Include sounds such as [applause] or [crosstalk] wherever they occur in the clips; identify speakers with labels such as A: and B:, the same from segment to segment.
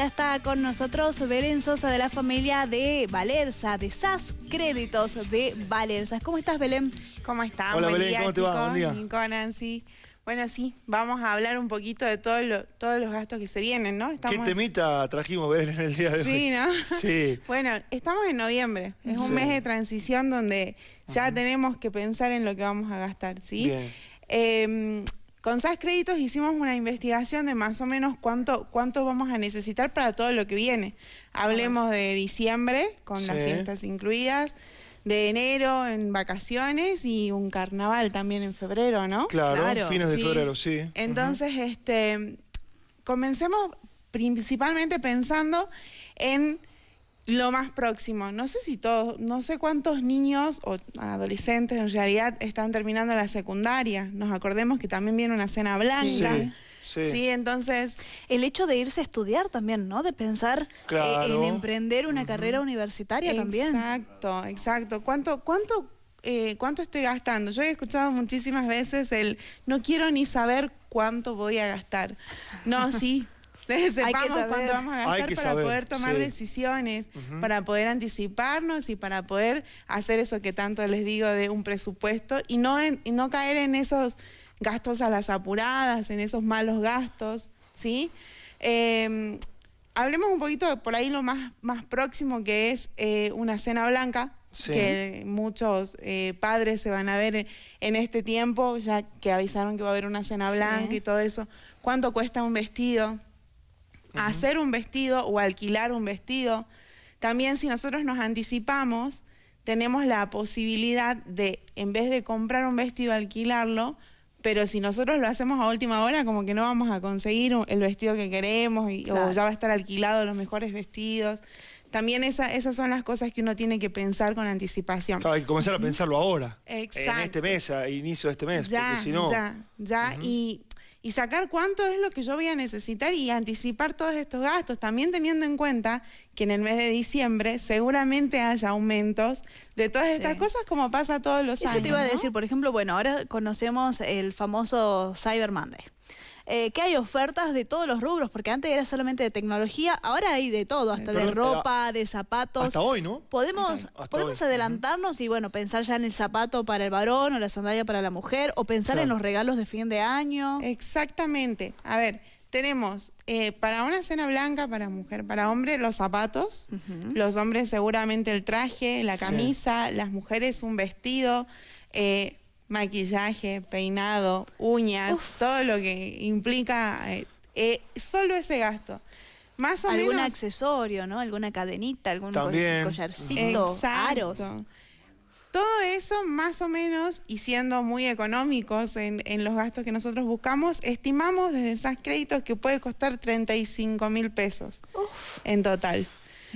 A: ya está con nosotros Belén Sosa de la familia de Valerza, de SAS Créditos de Valerza. ¿Cómo estás, Belén?
B: ¿Cómo estás?
C: Hola, Belén, ¿cómo te va? Buen día.
B: Nico, Nancy. Bueno, sí, vamos a hablar un poquito de todo lo- todos los gastos que se vienen, ¿no?
C: ¿Qué temita trajimos Belén en el día de hoy?
B: Sí, ¿no? [laughs]
C: Sí.
B: Bueno, estamos en noviembre. Es un
C: Sí.
B: mes de transición donde ya tenemos que pensar en lo que vamos a gastar, ¿sí?
C: Bien.
B: Eh, con SAS Créditos hicimos una investigación de más o menos cuánto, cuánto vamos a necesitar para todo lo que viene. Hablemos de diciembre, con las fiestas incluidas, de enero en vacaciones y un carnaval también en febrero, ¿no?
C: Claro,
A: Claro,
C: fines de
B: sí.
C: febrero, sí.
B: Entonces, este, comencemos principalmente pensando en lo más próximo. No sé si todos, no sé cuántos niños o adolescentes en realidad están terminando la secundaria. Nos acordemos que también viene una cena blanca.
C: Sí, sí.
B: Sí, entonces,
A: El hecho de irse a estudiar también, ¿no? De pensar eh,
C: Claro.
A: en emprender una carrera universitaria también.
B: Exacto, exacto. ¿Cuánto, cuánto, eh, cuánto estoy gastando? Yo he escuchado muchísimas veces el no quiero ni saber cuánto voy a gastar. No, sí. [laughs] Sepamos
A: saber.
B: cuánto vamos a gastar para
C: saber,
B: poder tomar
C: sí.
B: decisiones, para poder anticiparnos y para poder hacer eso que tanto les digo de un presupuesto y no, en- y no caer en esos gastos a las apuradas, en esos malos gastos, ¿sí? Eh, hablemos un poquito de por ahí lo más, más próximo que es eh, una cena blanca,
C: Sí.
B: que muchos eh, padres se van a ver en, este tiempo, ya que avisaron que va a haber una cena
A: Sí.
B: blanca y todo eso. ¿Cuánto cuesta un vestido? Hacer un vestido o alquilar un vestido. También si nosotros nos anticipamos, tenemos la posibilidad de, en vez de comprar un vestido, alquilarlo, pero si nosotros lo hacemos a última hora, como que no vamos a conseguir el vestido que queremos y,
A: Claro.
B: o ya va a estar alquilado los mejores vestidos. También esa- esas son las cosas que uno tiene que pensar con anticipación.
C: Claro, hay que comenzar a pensarlo ahora.
B: Exacto.
C: En este mes, a inicio de este mes,
B: Ya,
C: porque si no...
B: ya, ya. y, y sacar cuánto es lo que yo voy a necesitar y anticipar todos estos gastos, también teniendo en cuenta que en el mes de diciembre seguramente haya aumentos de todas estas cosas como pasa todos los
A: Eso
B: años.
A: te iba a decir, por ejemplo, bueno, ahora conocemos el famoso Cyber Monday. Eh, que hay ofertas de todos los rubros, porque antes era solamente de tecnología, ahora hay de todo, hasta de ropa, de zapatos.
C: Hasta hoy, ¿no?
A: Podemos,
C: Hasta
A: podemos
C: hoy.
A: adelantarnos y bueno, pensar ya en el zapato para el varón o la sandalia para la mujer, o pensar en los regalos de fin de año.
B: Exactamente. A ver, tenemos eh, para una cena blanca, para mujer, para hombre, los zapatos. Los hombres seguramente el traje, la
C: Sí.
B: camisa, las mujeres un vestido, eh, maquillaje, peinado, uñas, todo lo que implica eh, eh, solo ese gasto. Más o
A: Algún
B: menos.
A: accesorio, ¿no? Alguna cadenita, algún
C: También.
A: collarcito,
B: Exacto.
A: aros.
B: Todo eso más o menos, y siendo muy económicos en, en los gastos que nosotros buscamos, estimamos desde esas créditos que puede costar 35 mil pesos en total.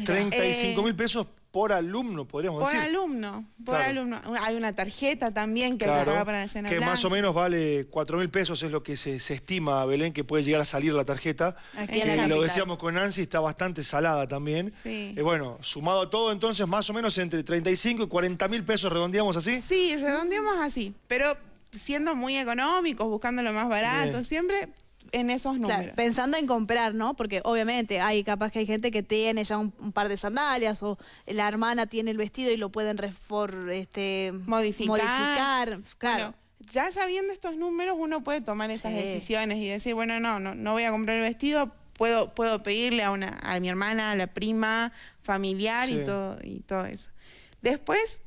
C: 35
B: Eh,
C: mil pesos por alumno, podríamos
B: Por
C: decir.
B: alumno, por
C: Claro.
B: alumno. Hay una tarjeta también que que
C: Claro,
B: para la cena
C: que
B: blanca.
C: más o menos vale 4 mil pesos, es lo que se, se estima, Belén, que puede llegar a salir la tarjeta.
A: Aquí
B: en la
C: Que lo decíamos con Nancy, está bastante salada también.
B: Sí.
C: Eh, bueno, sumado a todo, entonces, más o menos entre 35 y 40 mil pesos, redondeamos así.
B: Sí, redondeamos así, pero siendo muy económicos, buscando lo más barato,
C: Bien.
B: siempre en esos números.
A: Claro, pensando en comprar, ¿no? Porque obviamente hay capaz que hay gente que tiene ya un, un par de sandalias o la hermana tiene el vestido y lo pueden refor, este,
B: Modificar.
A: modificar, Claro.
B: Bueno, ya sabiendo estos números, uno puede tomar esas
A: Sí.
B: decisiones y decir, bueno, no, no, no voy a comprar el vestido, puedo, puedo pedirle a una, a mi hermana, a la prima, familiar
C: Sí.
B: y todo, y todo eso. Después,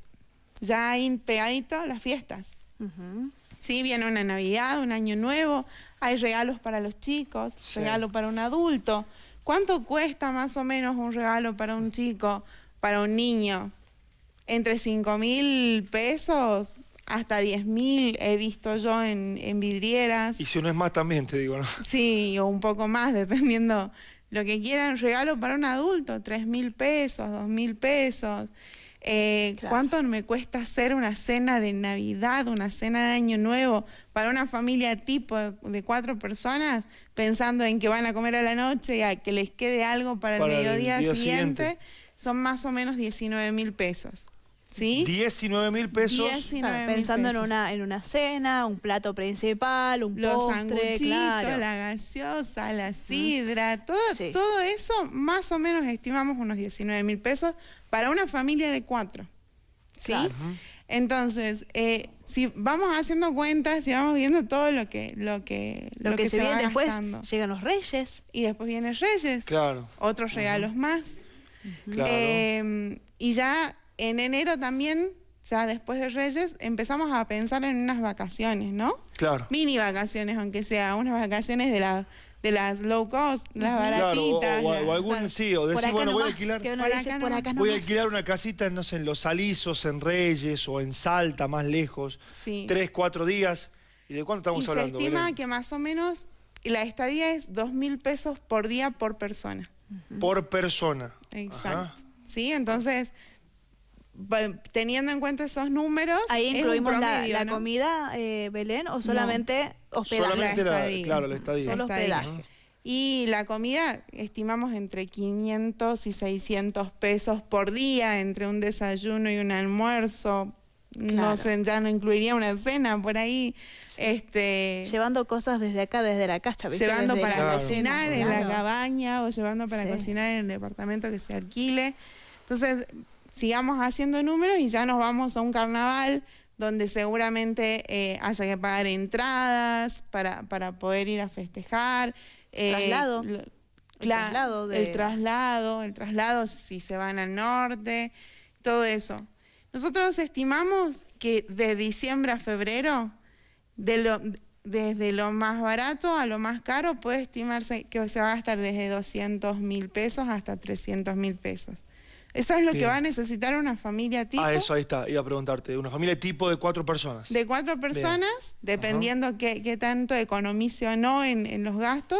B: ya hay pegadito las fiestas. Sí, viene una Navidad, un Año Nuevo, hay regalos para los chicos,
C: Sí.
B: regalo para un adulto. ¿Cuánto cuesta más o menos un regalo para un chico, para un niño? Entre 5 mil pesos hasta 10 mil he visto yo en, en vidrieras.
C: Y si no es más también, te digo, ¿no?
B: Sí, o un poco más, [laughs] dependiendo lo que quieran. Regalo para un adulto, 3 mil pesos, 2 mil pesos. Eh,
A: Claro.
B: ¿Cuánto me cuesta hacer una cena de Navidad, una cena de Año Nuevo para una familia tipo de, de cuatro personas, pensando en que van a comer a la noche y a que les quede algo para,
C: Para
B: el mediodía
C: día
B: siguiente?
C: siguiente.
B: Son más o menos 19 mil pesos. ¿Sí?
C: 19 mil pesos.
B: 19
A: Claro,
B: mil
A: pensando en una, en una cena, un plato principal, un
B: Los
A: postre, claro.
B: la gaseosa, la sidra, todo,
A: Sí.
B: todo eso más o menos estimamos unos 19 mil pesos para una familia de cuatro. ¿Sí?
A: Claro.
B: Entonces, eh, si vamos haciendo cuentas, si vamos viendo todo lo que, lo que,
A: Lo, que, se, viene después,
B: gastando.
A: llegan los reyes.
B: Y después vienen Reyes,
C: Claro,
B: otros regalos más.
C: claro.
B: Eh, y ya en enero también, ya después de Reyes, empezamos a pensar en unas vacaciones, ¿no?
C: claro.
B: Mini vacaciones, aunque sea unas vacaciones de, la, de las low cost, las
C: Claro, o,
B: baratitas.
C: o- algún,
A: Claro.
C: sí, o
A: Por
C: decir,
A: acá
C: bueno, voy a alquilar,
A: que uno
B: Por
A: dice,
B: acá
A: por
B: nomás.
A: acá
C: voy a alquilar una casita, no sé, en Los Alisos, en Reyes o en Salta, más lejos.
B: Sí.
C: Tres, cuatro días. ¿Y de cuánto estamos
B: y se
C: hablando?
B: estima
C: Belén?
B: que más o menos la estadía es dos mil pesos por día por persona.
C: Por persona.
B: Exacto.
C: Ajá.
B: Sí, entonces, teniendo en cuenta esos números,
A: Ahí
B: es un
A: incluimos la,
B: ¿no?
A: comida, eh, Belén, o solamente hospedaje.
C: Solamente la, claro, la estadía.
A: Solo hospedaje.
B: Y la comida estimamos entre 500 y 600 pesos por día, entre un desayuno y un almuerzo. No sé, ya no incluiría una cena por ahí. Este,
A: Llevando cosas desde acá, desde la casa. ¿viste?
B: llevando
A: Desde
B: para
A: la
C: Claro.
B: cocinar en la cabaña o llevando para
A: Sí.
B: cocinar en el departamento que se alquile. Entonces, sigamos haciendo números y ya nos vamos a un carnaval donde seguramente eh, haya que pagar entradas para, para poder ir a festejar. eh,
A: Traslado.
B: lo-
A: El
B: la-
A: traslado de-
B: el traslado, el traslado si se van al norte, todo eso. Nosotros estimamos que de diciembre a febrero, de lo, desde lo más barato a lo más caro, puede estimarse que se va a gastar desde 200 mil pesos hasta 300 mil pesos. Eso es lo que va a necesitar una familia tipo
C: Ah, eso ahí está, iba a preguntarte. Una familia tipo de cuatro personas.
B: de cuatro personas, dependiendo qué, qué tanto economice o no en, en los gastos,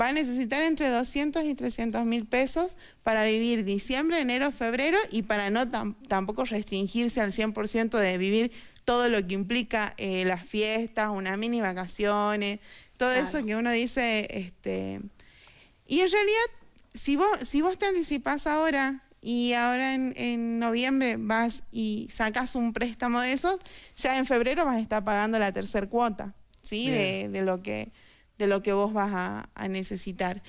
B: va a necesitar entre 200 y 300 mil pesos para vivir diciembre, enero, febrero y para no tam- tampoco restringirse al 100% de vivir todo lo que implica eh, las fiestas, unas mini vacaciones, todo
A: Claro.
B: eso que uno dice, este... Y en realidad, si vos, si vos te anticipás ahora y ahora en, en noviembre vas y sacas un préstamo de esos, ya en febrero vas a estar pagando la tercera cuota, ¿sí? De, de lo que, de lo que vos vas a, a necesitar.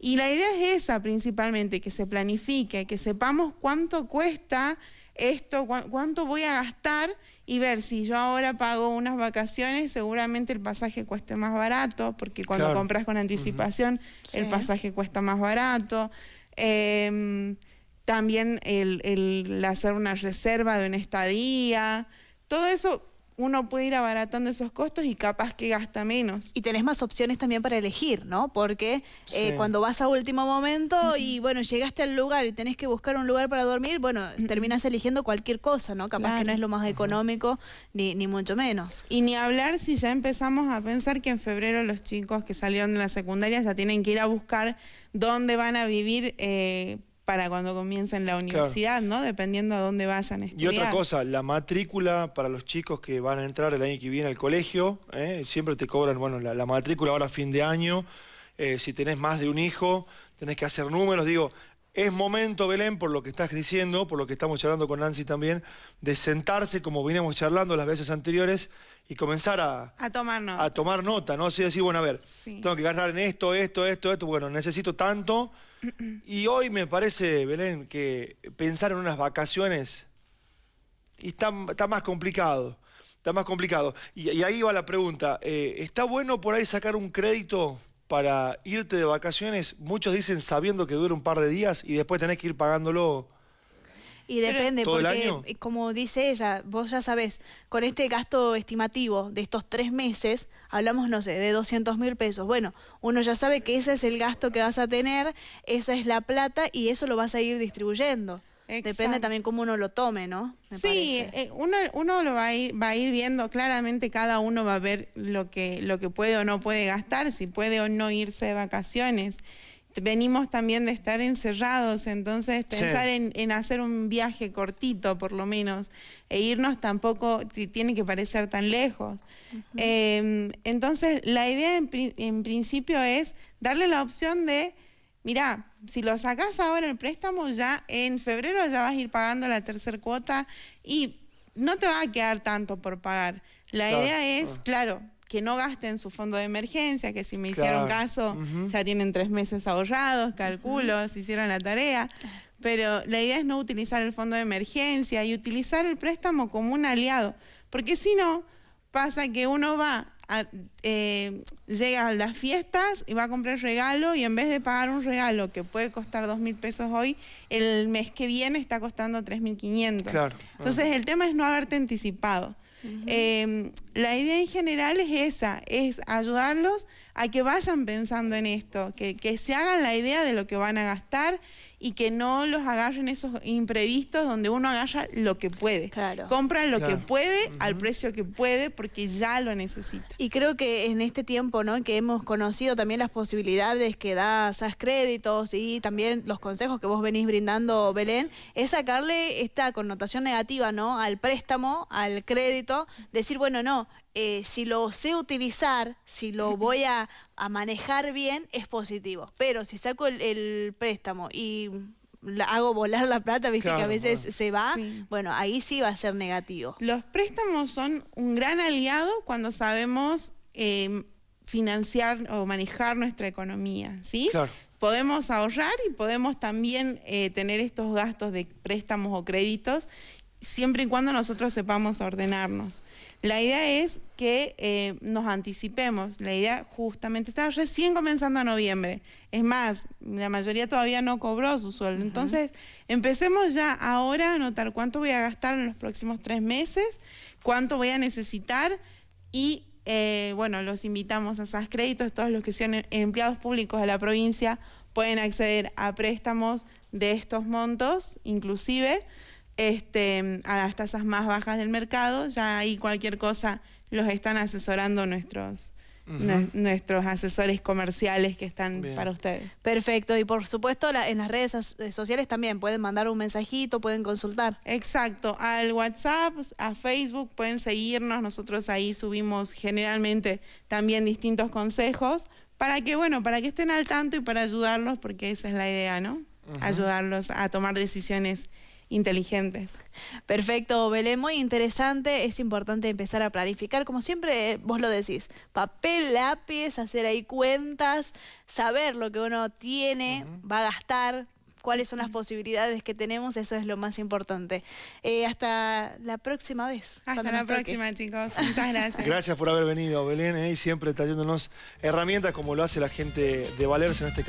B: Y la idea es esa principalmente, que se planifique, que sepamos cuánto cuesta esto, cuán- cuánto voy a gastar y ver si yo ahora pago unas vacaciones, seguramente el pasaje cueste más barato, porque cuando
C: Claro.
B: compras con anticipación el
A: Sí.
B: pasaje cuesta más barato. Em, también el, el hacer una reserva de una estadía, todo eso uno puede ir abaratando esos costos y capaz que gasta menos.
A: Y tenés más opciones también para elegir, ¿no? Porque eh,
C: Sí.
A: cuando vas a último momento y bueno, llegaste al lugar y tenés que buscar un lugar para dormir, bueno, terminas eligiendo cualquier cosa, ¿no? Capaz que no es lo más económico, ni, ni mucho menos.
B: Y ni hablar si ya empezamos a pensar que en febrero los chicos que salieron de la secundaria ya tienen que ir a buscar dónde van a vivir eh, para cuando comiencen la universidad, ¿no? Dependiendo a dónde vayan a
C: Y otra cosa, la matrícula para los chicos que van a entrar el año que viene al colegio, ¿eh? siempre te cobran, bueno, la, la matrícula ahora a fin de año. Eh, si tenés más de un hijo, tenés que hacer números. Digo, es momento, Belén, por lo que estás diciendo, por lo que estamos charlando con Nancy también, de sentarse como veníamos charlando las veces anteriores y comenzar a,
B: A tomar nota.
C: a tomar nota, ¿no? Así decir, bueno, a ver,
B: Sí.
C: tengo que gastar en esto, esto, esto, esto, bueno, necesito tanto. Y hoy me parece, Belén, que pensar en unas vacaciones y está, más complicado. Está más complicado. Y, y ahí va la pregunta. eh, ¿Está bueno por ahí sacar un crédito para irte de vacaciones? Muchos dicen sabiendo que dura un par de días y después tenés que ir pagándolo.
A: Y depende,
C: ¿Todo el
A: porque
C: año?
A: eh, como dice ella, vos ya sabés, con este gasto estimativo de estos tres meses, hablamos, no sé, de 200 mil pesos. Bueno, uno ya sabe que ese es el gasto que vas a tener, esa es la plata y eso lo vas a ir distribuyendo. Depende también cómo uno lo tome, ¿no? Me
B: Sí, eh, uno, uno lo va a, ir, va a ir viendo claramente, cada uno va a ver lo que, lo que puede o no puede gastar, si puede o no irse de vacaciones. Venimos también de estar encerrados, entonces
C: Sí.
B: pensar en, en hacer un viaje cortito por lo menos e irnos tampoco ti- tiene que parecer tan lejos. Eh, entonces la idea en, pri- en principio es darle la opción de mirá, si lo sacás ahora el préstamo, ya en febrero ya vas a ir pagando la tercera cuota y no te va a quedar tanto por pagar. La idea es, claro, que no gasten su fondo de emergencia, que si me hicieron caso ya tienen tres meses ahorrados, calculo, si hicieron la tarea. Pero la idea es no utilizar el fondo de emergencia y utilizar el préstamo como un aliado. Porque si no, pasa que uno va eh, llega a las fiestas y va a comprar regalo y en vez de pagar un regalo que puede costar dos mil pesos hoy, el mes que viene está costando tres mil quinientos. Entonces el tema es no haberte anticipado. Em, la idea en general es esa, es ayudarlos a que vayan pensando en esto, que, que se hagan la idea de lo que van a gastar y que no los agarren esos imprevistos donde uno agarra lo que puede.
A: Claro.
B: Compra lo que puede al precio que puede porque ya lo necesita.
A: Y creo que en este tiempo, ¿no? Que hemos conocido también las posibilidades que da SAS Créditos y también los consejos que vos venís brindando, Belén, es sacarle esta connotación negativa, ¿no? Al préstamo, al crédito, decir, bueno, no, eh, si lo sé utilizar, si lo voy a, manejar bien, es positivo. Pero si saco el, préstamo y hago volar la plata, viste que a veces se va, bueno, ahí sí va a ser negativo.
B: Los préstamos son un gran aliado cuando sabemos em, financiar o manejar nuestra economía, ¿sí? Podemos ahorrar y podemos también eh, tener estos gastos de préstamos o créditos siempre y cuando nosotros sepamos ordenarnos. La idea es que eh, nos anticipemos. La idea justamente está recién comenzando a noviembre. Es más, la mayoría todavía no cobró su sueldo. Entonces, empecemos ya ahora a notar cuánto voy a gastar en los próximos tres meses, cuánto voy a necesitar y, eh, bueno, los invitamos a SAS Créditos, todos los que sean empleados públicos de la provincia pueden acceder a préstamos de estos montos, inclusive este, a las tasas más bajas del mercado. Ya ahí cualquier cosa los están asesorando nuestros, nuestros asesores comerciales que están para ustedes.
A: Perfecto, y por supuesto en las redes eh, sociales también pueden mandar un mensajito, pueden consultar.
B: Exacto, al WhatsApp, a Facebook pueden seguirnos, nosotros ahí subimos generalmente también distintos consejos para que, bueno, para que estén al tanto y para ayudarlos, porque esa es la idea, ¿no? Ayudarlos a tomar decisiones inteligentes.
A: Perfecto, Belén, muy interesante. Es importante empezar a planificar, como siempre vos lo decís, papel, lápiz, hacer ahí cuentas, saber lo que uno tiene, va a gastar, cuáles son las posibilidades que tenemos, eso es lo más importante. Eh, hasta la próxima vez.
B: Hasta la próxima, chicos. Muchas gracias.
C: Gracias por haber venido, Belén, eh, y siempre trayéndonos herramientas como lo hace la gente de Valerse en este caso.